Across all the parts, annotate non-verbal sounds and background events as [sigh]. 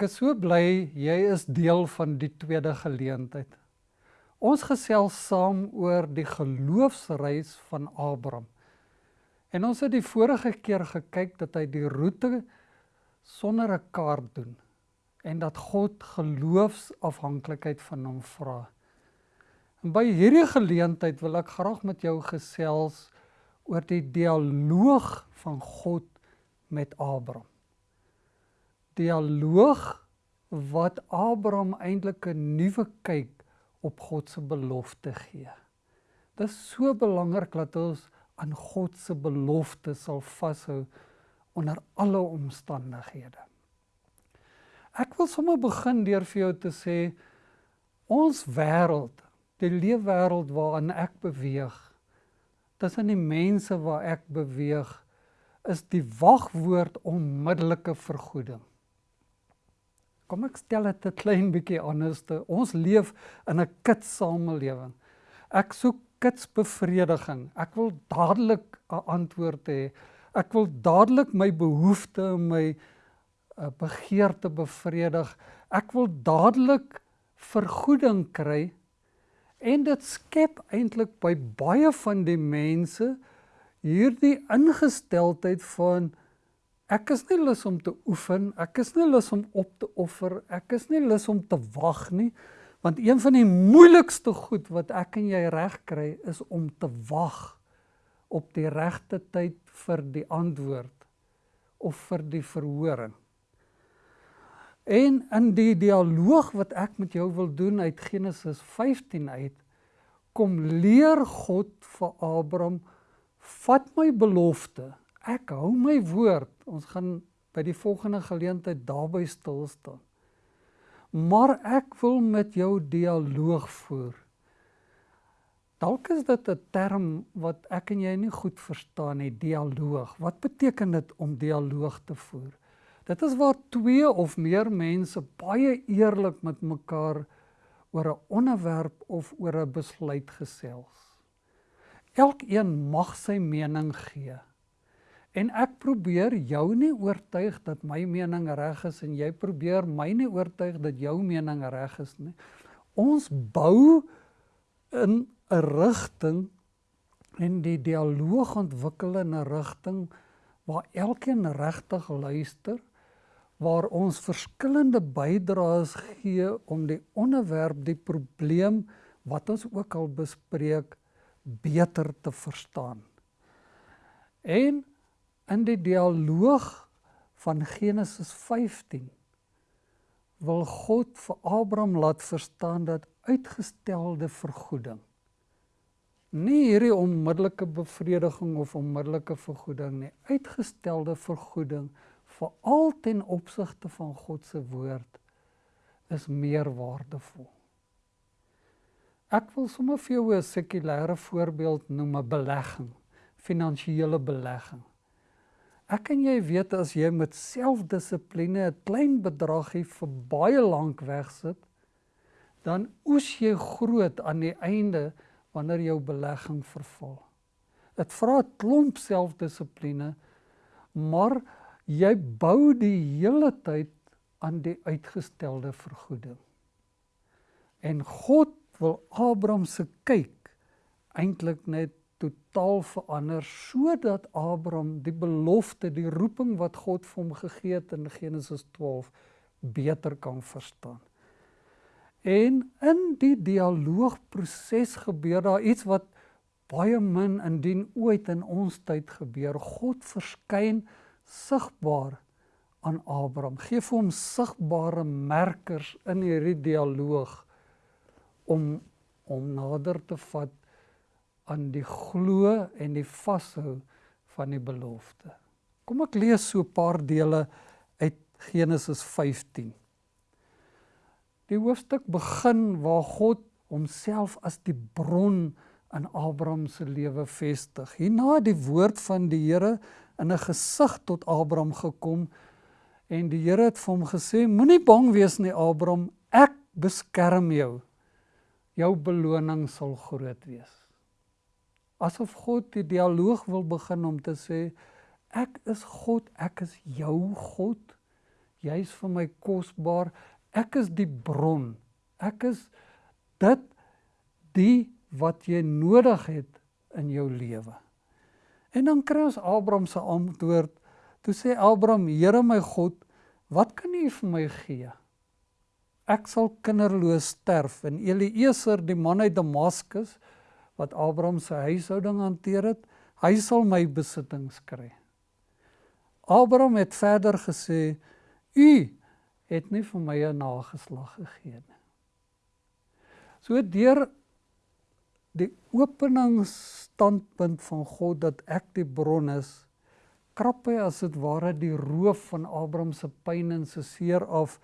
Ek is so bly jy is deel van die tweede geleentheid. Ons gesels saam oor die geloofsreis van Abraham. En ons het die vorige keer gekyk dat hy die roete sonder 'n kaart doen en dat God geloofsafhanklikheid van hom vra. En by hierdie geleentheid wil ek graag met jou gesels oor die dialoog van God met Abraham dialoog wat Abraham eintlik 'n nuwe kyk op God se belofte gee. Dit is so belangrik dat ons aan God se belofte sal vashou onder alle omstandighede. Ek wil sommer begin deur vir jou te sê ons wêreld, die leefwêreld waarin ek beweeg, tussen die mense waar ek beweeg, is die wagwoord onmiddellike vergoeding. Kom ek stel dit 'n klein bietjie anders. Ons leef in 'n kitsamelewing. Ek soek kitsbevrediging. Ek wil dadelik 'n antwoord hê. Ek wil dadelik my behoeftes en my uh, begeerte bevredig. Ek wil dadelik vergoeding kry. En dit skep eintlik by baie van die mense hierdie ingesteldheid van Ek is nie lus om te oefen, ek is nie lus om op te offer, ek is nie lus om te wag nie, want een van die moeilikste goed wat ek en jy reg kry is om te wag op die regte tyd vir die antwoord of vir die verhoring. En in die dialoog wat ek met jou wil doen uit Genesis 15 uit, kom leer God vir Abraham vat my belofte ek hou my woord. Ons gaan by die volgende geleentheid daarby stil staan. Maar ek wil met jou dialoog voer. Dalk is dit 'n term wat ek en jy nie goed verstaan nie, dialoog. Wat beteken dit om dialoog te voer? Dit is waar twee of meer mense baie eerlik met mekaar oor 'n onderwerp of oor 'n besluit gesels. Elkeen mag sy mening gee. En ek probeer jou nie oortuig dat my mening reg is en jy probeer my nie oortuig dat jou mening reg is nie. Ons bou in 'n rigting en die dialoog ontwikkel in 'n rigting waar elkeen regtig luister waar ons verskillende bydraes gee om die onderwerp, die probleem wat ons ook al bespreek beter te verstaan. En in die dialoog van Genesis 15 wil God vir Abraham laat verstaan dat uitgestelde vergoeding nie hierdie onmiddellike bevrediging of onmiddellike vergoeding nie uitgestelde vergoeding vir al ten opsigte van God se woord is meer waardevol. Ek wil sommer vir jou 'n sekulêre voorbeeld noem 'n belegging, finansiële belegging. Ek en jy weet as jy met selfdissipline 'n klein bedragie vir baie lank wegsit, dan oes jy groot aan die einde wanneer jou belegging verval. Dit vra 'n klomp selfdissipline, maar jy bou die hele tyd aan die uitgestelde vergoeding. En God wil Abraham se kyk eintlik net totaal verander sodat Abraham die belofte, die roeping wat God vir hom gegee het in Genesis 12 beter kan verstaan. En in die dialoogproses gebeur daar iets wat baie min indien ooit in ons tyd gebeur. God verskyn sigbaar aan Abraham. Gee vir hom sigbare merkers in hierdie dialoog om om nader te vat aan die glo en die vashou van die belofte. Kom ek lees so 'n paar dele uit Genesis 15. Die hoofstuk begin waar God homself as die bron in Abraham se lewe vestig. Hierna die woord van die Here in 'n gesig tot Abraham gekom en die Here het vir hom gesê: Moenie bang wees nie, Abraham, ek beskerm jou. Jou beloning sal groot wees asof God die dialoog wil begin om te sê ek is God, ek is jou God. Jy's vir my kosbaar. Ek is die bron. Ek is dit die wat jy nodig het in jou lewe. En dan kry ons Abraham se antwoord. Toe sê Abraham: "Here my God, wat kan U vir my gee? Ek sal kinderloos sterf." En Eliezer, die man uit Damaskus wat Abraham se huishouding hanteer het, hy sal my besittings kry. Abraham het verder gesê: "U het nie vir my 'n nageslag gegee nie." So deur die openingsstandpunt van God dat ek die bron is, krap hy as dit ware die roof van Abraham se pyn en se seer af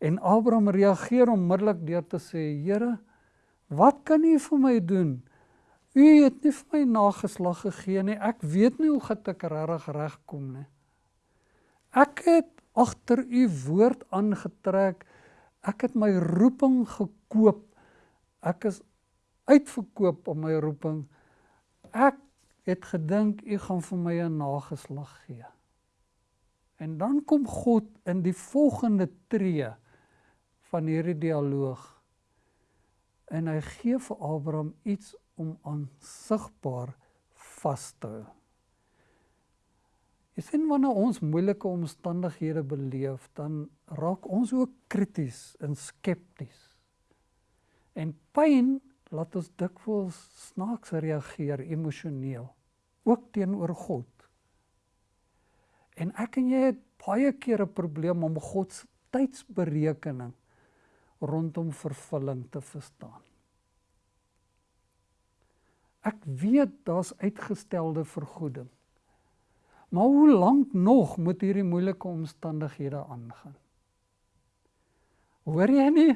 en Abraham reageer onmiddellik deur te sê: "Here, wat kan U vir my doen? U het nie vir my nageslag gegee nie. Ek weet nie hoe gaan ek regtig regkom nie. Ek het agter U woord aangetrek. Ek het my roeping gekoop. Ek is uitverkoop om my roeping. Ek het gedink u gaan vir my 'n nageslag gee. En dan kom God in die volgende tree van hierdie dialoog. En hy gee vir Abraham iets om aansigbaar vas te hou. Jy sien wanneer ons moeilike omstandighede beleef, dan raak ons ook krities en skepties. En pyn laat ons dikwels snaaks reageer emosioneel ook teenoor God. En ek en jy het baie keer 'n probleem om God se tydsberekening rondom vervulling te verstaan. Ek weet daar's uitgestelde vergoeding. Maar hoe lank nog moet hierdie moeilike omstandighede aangaan? Hoor jy nie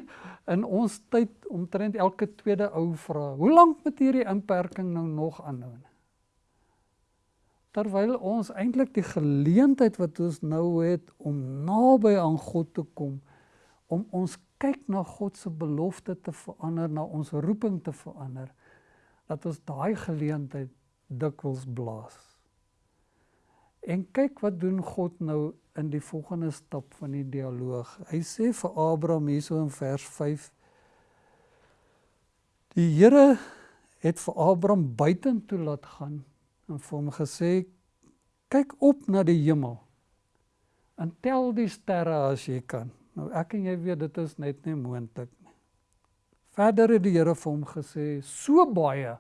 in ons tyd omtrent elke tweede ou vra, hoe lank moet hierdie inperking nou nog aanhou? Terwyl ons eintlik die geleentheid wat ons nou het om naby aan God te kom, om ons kyk na God se belofte te verander, na ons roeping te verander, dat ons daai geleentheid dikwels blaas. En kyk wat doen God nou in die volgende stap van die dialoog. Hy sê vir Abraham hierso in vers 5 Die Here het vir Abraham buitentoe laat gaan en vir hom gesê kyk op na die hemel en tel die sterre as jy kan. Nou ek en jy weet dit is net nie moontlik. Verder het die Here vir hom gesê so baie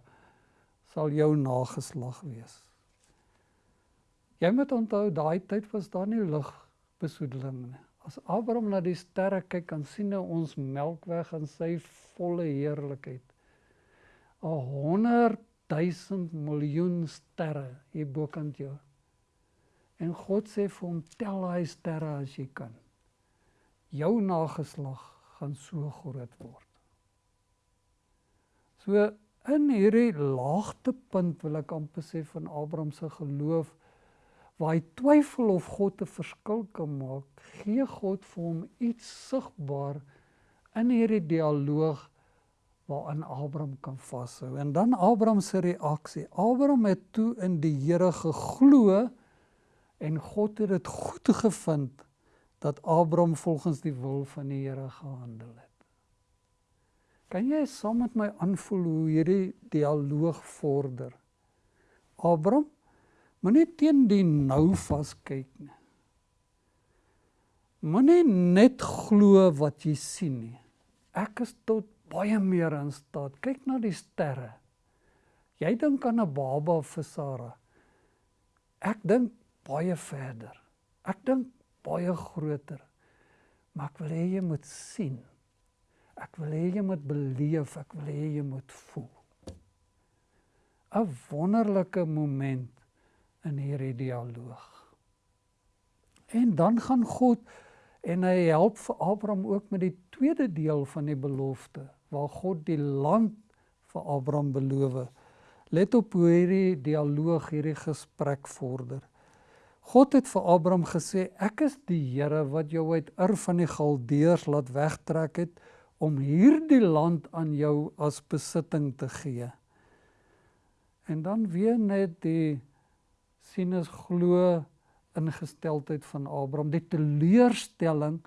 sal jou nageslag wees. Jy moet onthou daai tyd was daar nie lugbesoedeling nie. As Abraham na die sterre kyk, kan sien hy ons Melkweg in sy volle heerlikheid. 'n 100 000 miljoen sterre hier bokant jou. En God sê vir hom: "Tel daai sterre as jy kan. Jou nageslag gaan so groot word." So in hierdie laagtepunt wil ek amper sê van Abraham se geloof waar hy twyfel of God 'n verskil kan maak, gee God vir hom iets sigbaar in hierdie dialoog waaraan Abraham kan vashou. En dan Abraham se reaksie. Abraham het toe in die Here geglo en God het dit goed gevind dat Abraham volgens die wil van die Here gehandel het. Kan jy saam met my aanvoel hoe hierdie dialoog vorder? Abraham Moenie teen die nou vaskyk nie. Moenie net glo wat jy sien nie. Ek is tot baie meer in staat. Kyk na die sterre. Jy dink aan 'n baba vir Sara. Ek dink baie verder. Ek dink baie groter. Maar ek wil hê jy moet sien. Ek wil hê jy moet beleef, ek wil hê jy moet voel. 'n Wonderlike moment in hierdie dialoog. En dan gaan God en hy help vir Abraham ook met die tweede deel van die belofte waar God die land vir Abraham beloof. Let op hoe hierdie dialoog, hierdie gesprek vorder. God het vir Abraham gesê: "Ek is die Here wat jou uit Ur van die Galdeërs laat wegtrek het om hierdie land aan jou as besitting te gee." En dan weer net die sien is glo ingesteldheid van Abraham, die teleurstelling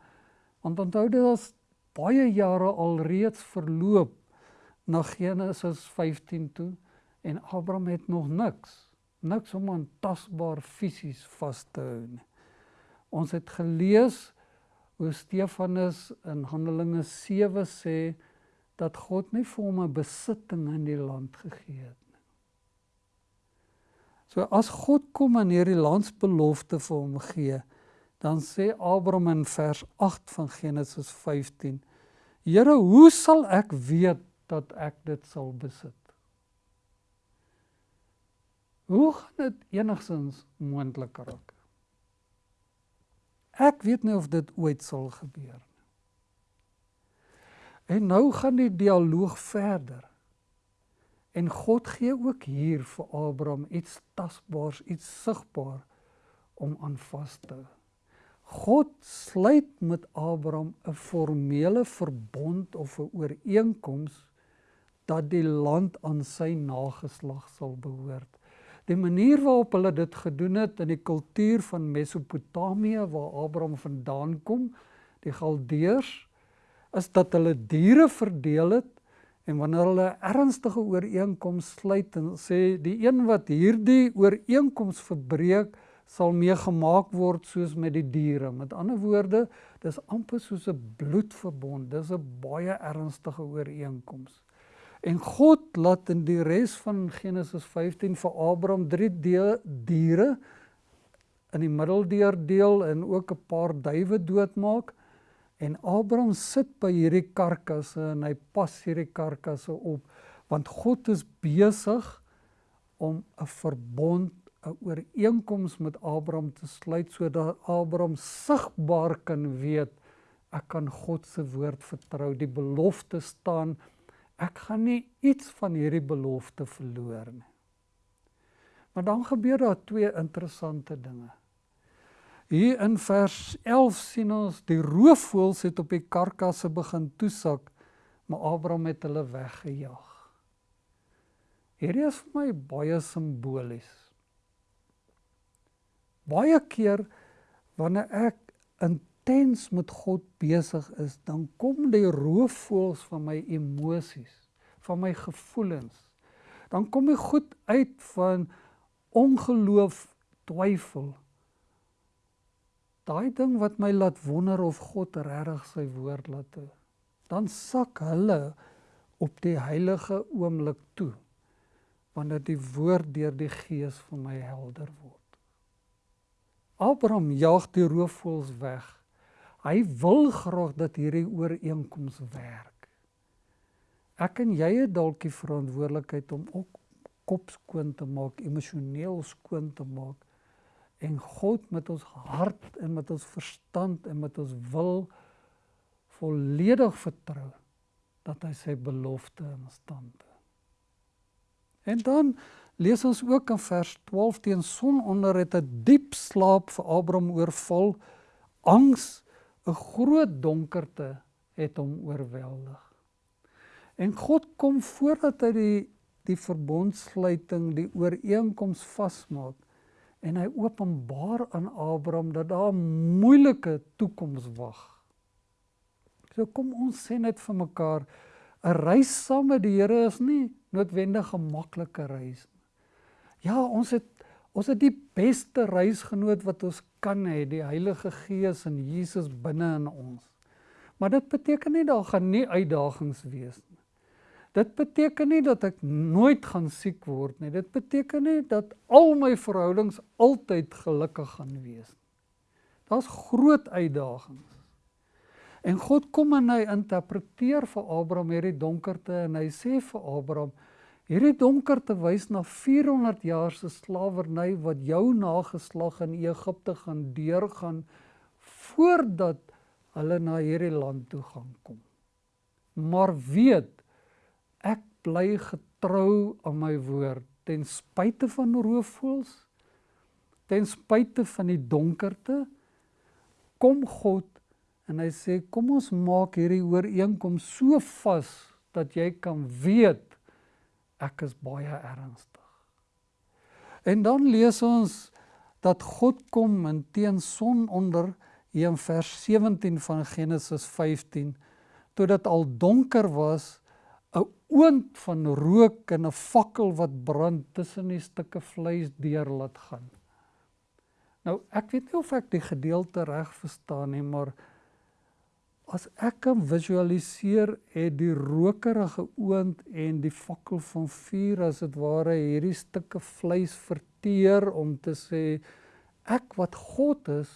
want onthou dit is baie jare al reeds verloop na Genesis 15 toe en Abraham het nog niks, niks om aan tasbaar fisies vas te hou nie. Ons het gelees hoe Stefanus in Handelinge 7 sê dat God nie vir hom 'n besitting in die land gegee het nie. So as God kom en hierdie landsbelofte vir hom gee, dan sê Abraham in vers 8 van Genesis 15: Here, hoe sal ek weet dat ek dit sal besit? Hoe gaan dit enigsins moontlik raak? Ek weet nie of dit ooit sal gebeur nie. En nou gaan die dialoog verder. En God gee ook hier vir Abraham iets tasbaars, iets sigbaar om aan vas te hou. God sluit met Abraham 'n formele verbond of 'n ooreenkoms dat die land aan sy nageslag sal behoort. Die manier waarop hulle dit gedoen het in die kultuur van Mesopotamië waar Abraham vandaan kom, die Galdeërs, is dat hulle diere verdeel het en wanneer hulle ernstige ooreenkoms sluit en sê die een wat hierdie ooreenkoms verbreek, sal meegemaak word soos met die diere. Met ander woorde, dis amper soos 'n bloedverbond. Dis 'n baie ernstige ooreenkoms. En God laat in die res van Genesis 15 vir Abraham drie diere in die middeldeur deel en ook 'n paar duwe doodmaak. En Abraham sit by hierdie karkasse en hy pas hierdie karkasse op want God is besig om 'n verbond 'n ooreenkoms met Abraham te sluit sodat Abraham sigbaar kan weet ek kan God se woord vertrou. Die belofte staan ek gaan nie iets van hierdie belofte verloor nie. Maar dan gebeur daar twee interessante dinge. Hier in vers 11 sien ons die roofvoëls het op die karkasse begin toesak, maar Abraham het hulle weggejaag. Hierdie is vir my baie simbolies. Baie keer wanneer ek intens met God besig is, dan kom die roofvoëls van my emosies, van my gevoelens. Dan kom ek goed uit van ongeloof, twyfel. Daai ding wat my laat wonder of God regtig sy woord laat toe. Dan sak hulle op die heilige oomblik toe wanneer die woord deur die gees vir my helder word. Abraham jaag die roofvoëls weg. Hy wil graag dat hierdie ooreenkoms werk. Ek en jy het dalk die verantwoordelikheid om ook kop skoon te maak, emosioneel skoon te maak en God met ons hart en met ons verstand en met ons wil volledig vertrou dat hy sy belofte in stand hou. En dan lees ons ook in vers 12 teen sononder het 'n diep slaap vir Abraham oorval. Angs, 'n groot donkerte het hom oorweldig. En God kom voordat hy die die verbondsluiting, die ooreenkoms vasmaak en hy openbaar aan Abraham dat daar 'n moeilike toekoms wag. So kom ons sê net vir mekaar 'n reis saam met die Here is nie noodwendig 'n maklike reis nie. Ja, ons het ons het die beste reisgenoot wat ons kan hê, die Heilige Gees en Jesus binne in ons. Maar dit beteken nie daar gaan nie uitdagings wees nie. Dit beteken nie dat ek nooit gaan siek word nie. Dit beteken nie dat al my verhoudings altyd gelukkig gaan wees nie. Daar's groot uitdagings. En God kom en hy interpreteer vir Abraham hierdie donkerte en hy sê vir Abraham Hierdie donkerte wys na 400 jaar se slawerny wat jou nageslag in Egipte gaan deurgaan voordat hulle na hierdie land toe gaan kom. Maar weet, ek bly getrou aan my woord ten spyte van roofvoëls, ten spyte van die donkerte kom God en hy sê kom ons maak hierdie ooreenkoms so vas dat jy kan weet ek is baie ernstig. En dan lees ons dat God kom en teen son onder in vers 17 van Genesis 15 toe dit al donker was 'n oond van rook en 'n fakkel wat brand tussen die stukke vleis deur laat gaan. Nou ek weet nie of ek die gedeelte reg verstaan nie, maar as ek kan visualiseer het die rokerige oond en die fakkel van vuur as dit ware hierdie stukke vleis verteer om te sê ek wat God is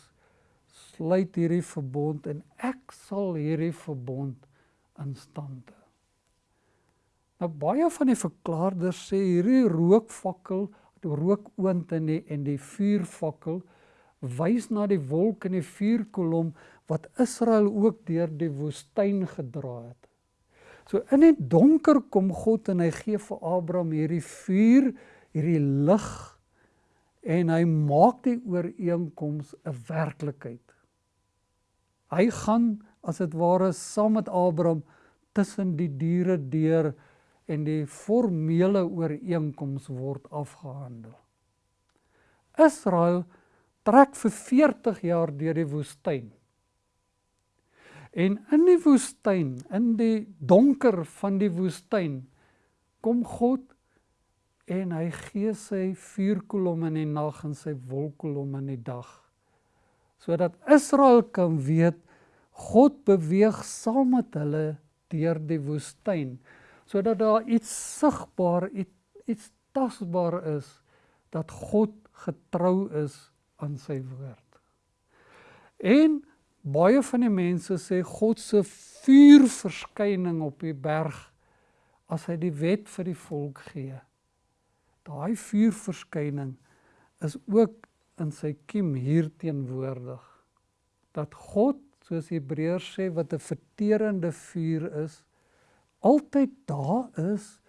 sluit hierdie verbond en ek sal hierdie verbond in stand hou. Nou baie van die verklaarders sê hierdie rookvakkel, die rookoond en die en die vuurvakkel wys na die wolk en die vuurkolom wat Israel ook deur die woestyn gedra het. So in die donker kom God en hy gee vir Abraham hierdie vuur, hierdie lig en hy maak die ooreenkoms 'n werklikheid. Hy gaan as dit ware saam met Abraham tussen die diere deur en die formele ooreenkoms word afgehandel. Israel trek vir 40 jaar deur die woestyn. En in die woestyn, in die donker van die woestyn, kom God en hy gee sy vuurkolom in die nag en sy wolkkolom in die dag. Sodat Israel kan weet God beweeg saam met hulle deur die woestyn, sodat daar iets sigbaar, iets, iets tasbaar is dat God getrou is aan sy woord. En baie van die mense sê God se vuurverskyning op die berg as hy die wet vir die volk gee. Daai vuurverskyning is ook in sy kiem hier teenwoordig. Dat God, soos Hebreërs sê, wat 'n verterende vuur is, altyd daar is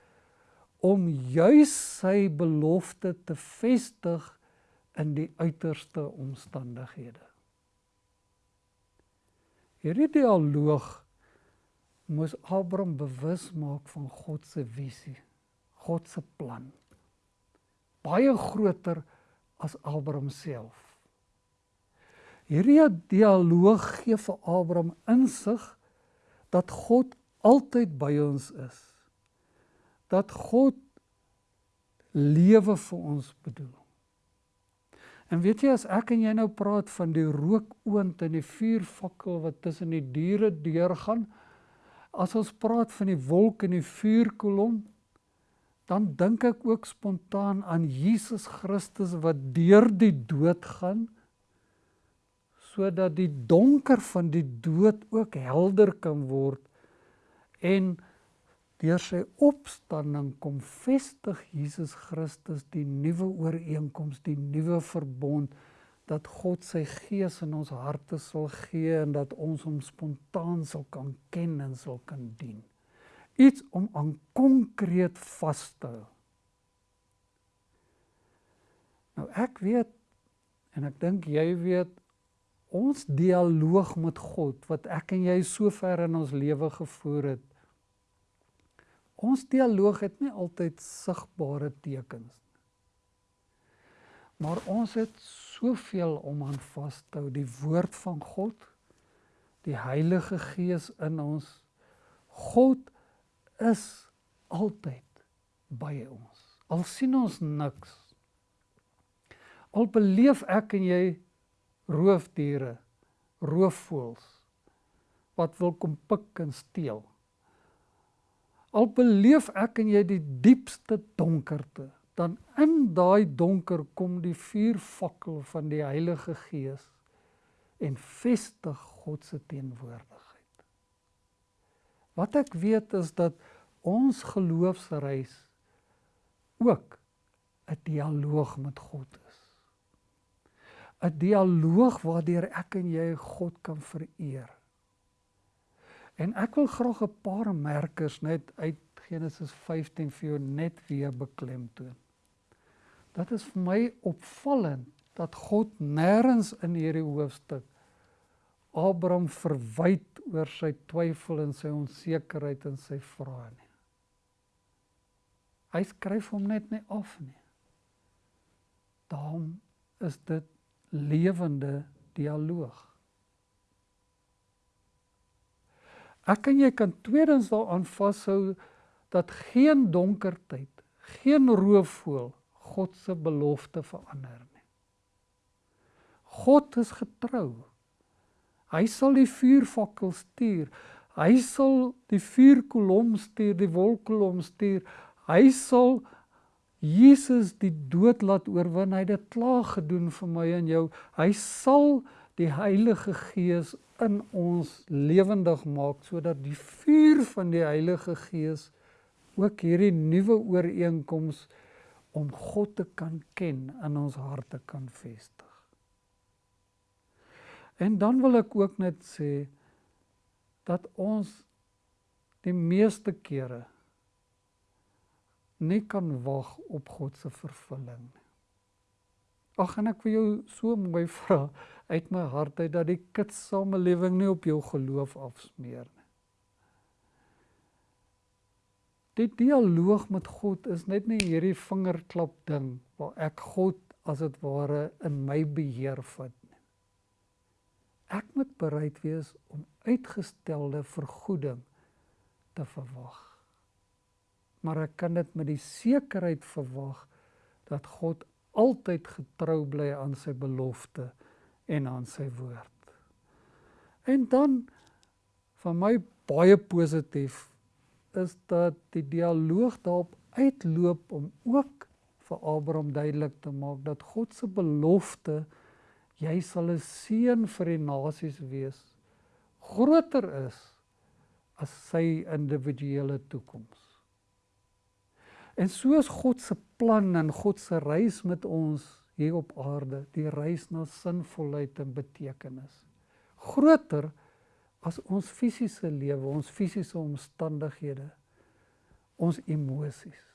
om juis sy belofte te vestig in die uiterste omstandighede. Hierdie dialoog moes Abraham bewus maak van God se visie, God se plan. Baie groter as Abraham self. Hierdie dialoog gee vir Abraham insig dat God altyd by ons is. Dat God lewe vir ons bedoel. En weet jy as ek en jy nou praat van die rookoond en die vuurvakkel wat tussen die diere deurgaan, as ons praat van die wolk en die vuurkolom, dan dink ek ook spontaan aan Jesus Christus wat deur die dood gaan sodat die donker van die dood ook helder kan word en Deur sy opstanding kom vestig Jesus Christus die nuwe ooreenkoms, die nuwe verbond dat God sy gees in ons harte sal gee en dat ons hom spontaan sal kan ken en sal kan dien. Iets om aan konkreet vas te hou. Nou ek weet en ek dink jy weet ons dialoog met God wat ek en jy sover in ons lewe gevoer het Ons dialoog het nie altyd sigbare tekens nie. Maar ons het soveel om aan vas te hou, die woord van God, die Heilige Gees in ons. God is altyd by ons. Al sien ons niks. Al beleef ek en jy roofdiere, roofvoëls wat wil kom pik en steel. Al beleef ek en jy die diepste donkerte, dan in daai donker kom die vuurvakkel van die Heilige Gees en vestig God se teenwoordigheid. Wat ek weet is dat ons geloofsreis ook 'n dialoog met God is. 'n Dialoog waardeur ek en jy God kan vereer. En ek wil graag 'n paar merkers net uit Genesis 15 vir jou net weer beklemtoon. Dat is vir my opvallend dat God nêrens in hierdie hoofstuk Abraham verwyd oor sy twyfel en sy onsekerheid en sy vrae nie. Hy skryf hom net nie af nie. Daarom is dit lewende dialoog. Ek en jy kan tweedens daaraan vashou dat geen donker tyd, geen roofvoël God se belofte verander nie. God is getrou. Hy sal die vuurvakkel stuur. Hy sal die vuurkolom stuur, die wolkkolom stuur. Hy sal Jesus die dood laat oorwin. Hy het dit klaar gedoen vir my en jou. Hy sal die Heilige Gees in ons lewendig maak sodat die vuur van die Heilige Gees ook hierdie nuwe ooreenkoms om God te kan ken in ons harte kan vestig. En dan wil ek ook net sê dat ons die meeste kere nie kan wag op God se vervulling nie. Ag en ek wil jou so mooi [laughs] vra uit my hart uit dat die kitsamelewing nie op jou geloof afsmeer nie. Die dialoog met God is net nie hierdie vingerklap ding waar ek God as dit ware in my beheer vat nie. Ek moet bereid wees om uitgestelde vergoeding te verwag. Maar ek kan dit met die sekerheid verwag dat God altyd getrou bly aan sy belofte en aan sy woord. En dan van my baie positief is dat die dialoog daarop uitloop om ook vir Abraham duidelik te maak dat God se belofte jy sal 'n seën vir die nasies wees groter is as sy individuele toekoms. En soos God se plan en God se reis met ons hier op aarde, die reis na sinvolheid en betekenis. Groter as ons fisiese lewe, ons fisiese omstandighede, ons emosies.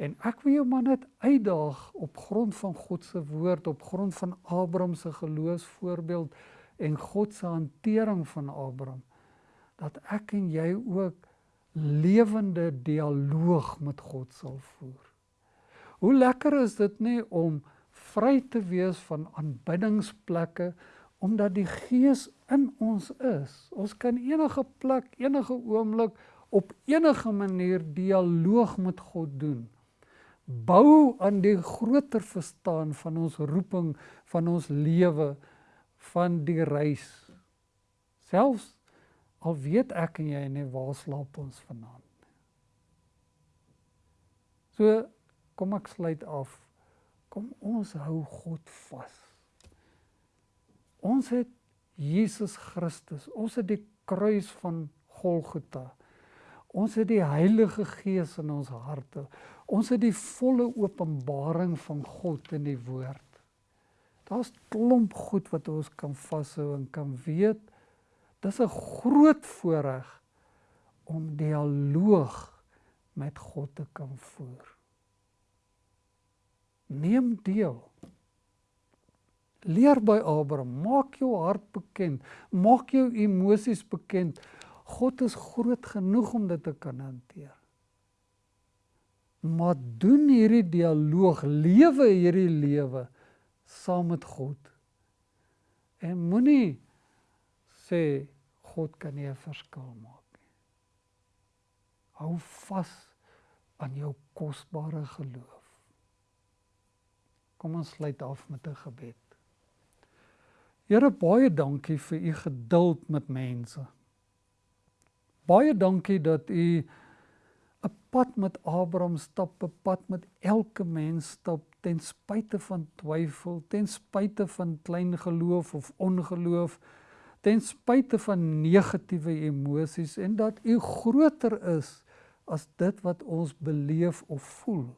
En ek wil jou maar net uitdaag op grond van God se woord, op grond van Abraham se geloofsvoorbeeld en God se hantering van Abraham dat ek en jy ook lewende dialoog met God sal voer. Hoe lekker is dit nie om vry te wees van aanbiddingsplekke omdat die Gees in ons is. Ons kan enige plek, enige oomblik op enige manier dialoog met God doen. Bou aan die groter verstaan van ons roeping, van ons lewe, van die reis. Selfs al weet ek en jy nie waar slaap ons vanaand. So kom ek sluit af. Kom ons hou God vas. Ons het Jesus Christus. Ons het die kruis van Golgotha. Ons het die Heilige Gees in ons harte. Ons het die volle openbaring van God in die woord. Daar's klomp goed wat ons kan vashou en kan weet. Dis 'n groot voorreg om dialoog met God te kan voer. Neem deel. Leer by Abraham, maak jou hart bekend, maak jou emosies bekend. God is groot genoeg om dit te kan hanteer. Maar doen hierdie dialoog, lewe hierdie lewe saam met God. En moenie sê God kan nie 'n verskil maak nie. Hou vas aan jou kosbare geloof. Kom ons sluit af met 'n gebed. Here baie dankie vir u geduld met mense. Baie dankie dat u 'n pad met Abraham stap, 'n pad met elke mens stap ten spyte van twyfel, ten spyte van klein geloof of ongeloof, ten spyte van negatiewe emosies en dat u groter is as dit wat ons beleef of voel.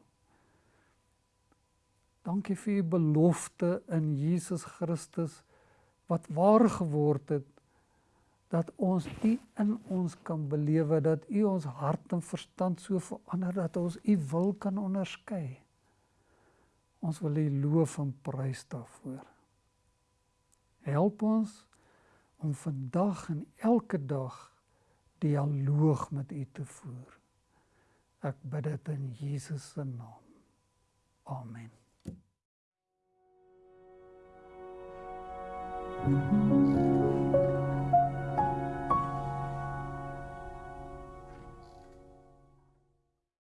Dankie vir u belofte in Jesus Christus wat waar geword het dat ons u in ons kan belewe dat u ons hart en verstand so verander dat ons u wil kan onderskei. Ons wil u loof en prys daarvoor. Help ons om vandag en elke dag dialoog met u te voer. Ek bid dit in Jesus se naam. Amen. Thank you.